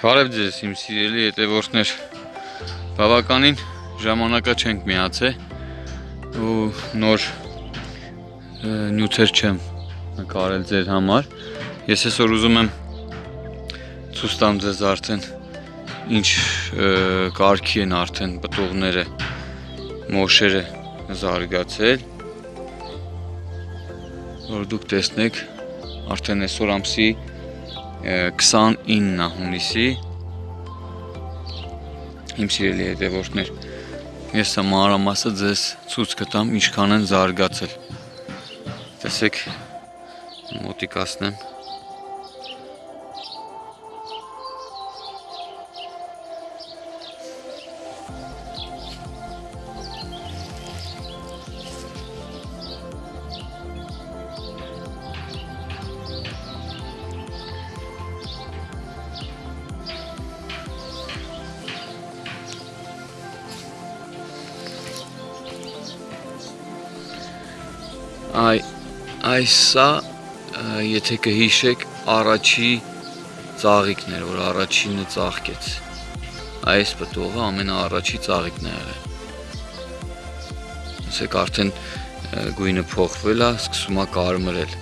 Բարև ձեզ, իմ սիրելի հետևորդներ։ Բավականին ժամանակա չենք միացել ու նոր նյութեր չեմ նկարել ձեր համար։ Ես այսօր ուզում եմ ցույց տամ ձեզ արդեն ինչ կարգի են արդեն պտուղները, մոշերը զարգացել։ Որ դուք տեսնեք արդեն այսօր ամսի 29-ն է հունիսի իմ սիրելի հետևորդներ ես սա մանրամասը ձեզ ցույց կտամ ինչքան են զարգացել տեսեք մոտիկացնեմ Այ այս սա ը, եթե կհիշեք առաջի ծաղիկն էր, որ առաջինը ծաղկեց։ Այս պտուղը ամենաառաջի ծաղիկն է եղել։ Ասեք արդեն գույնը փոխվել է, սկսում է կարմրել։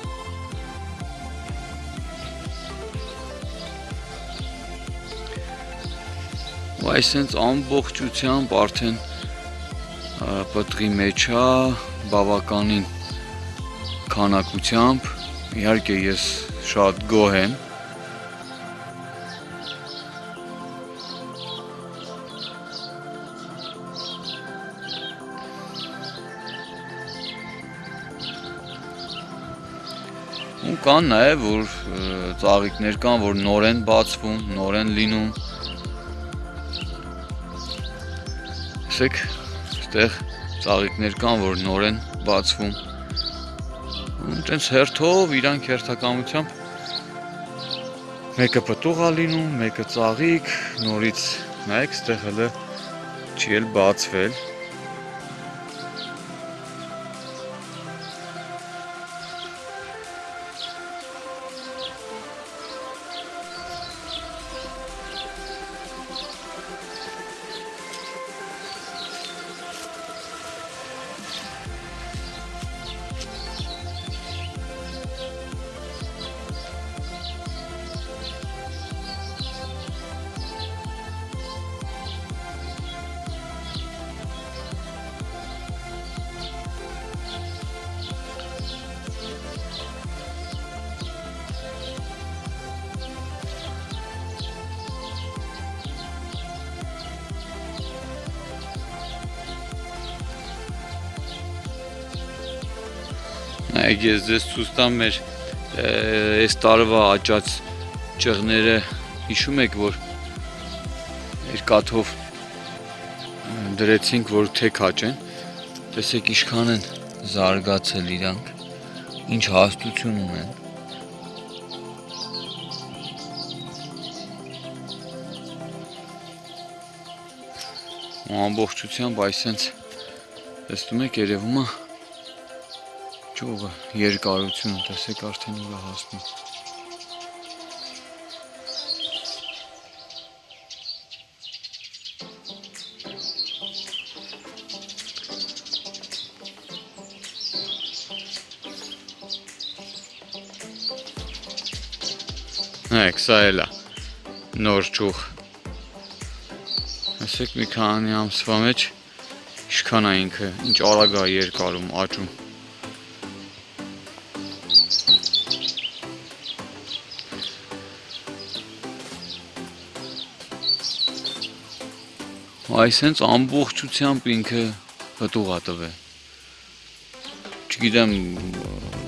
Ու այսենց ամբողջությամբ արդեն պտղի մեջ է բավականին քանակությամբ իհարկե ես շատ գոհ եմ ու կան նաև որ ծաղիկներ կան որ նոր են բացվում նոր են լինում Տեսեք, այստեղ ծաղիկներ կան, որ նոր են բացվում Տենց հերթով իրանք հերթականությամբ մեկը պտուղ է լինում, մեկը ծաղիկ, նորից նայեք, ստեղ հələ չի էլ բացվել։ Նայեք, ես ձեզ ցույց տամ մեր այս տարվա աճած ճղները հիշում եք, որ երկաթով դրեցինք, որ թեք աճեն։ Տեսեք ինչքան են զարգացել իրանք, ինչ հաստություն ունեն։ Ու ամբողջությամբ այսենց տեսնում եք երևում է ճյուղը երկարությունը տեսեք արդեն ուր է հասնում Նայեք, սա էլ է նոր ճյուղ Ասեք մի քանի ամսվա մեջ ինչքան է ինքը, ինչ արագ է երկարում, աճում այսենց ամբողջությամբ ինքը հտուղ է տվել։ Չգիտեմ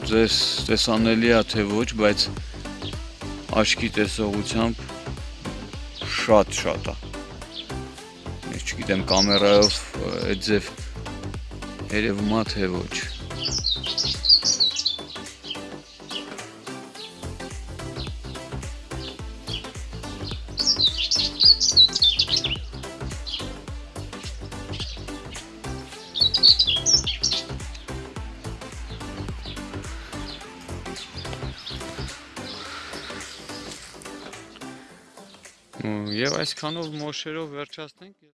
ձեզ տեսանելի է թե ոչ, բայց աչքի տեսողությամբ շատ շատ է։ Ես չգիտեմ կամերայով այդ ձև երևում է թե ոչ։ Եւ այսքանով մոշերով վերջացնենք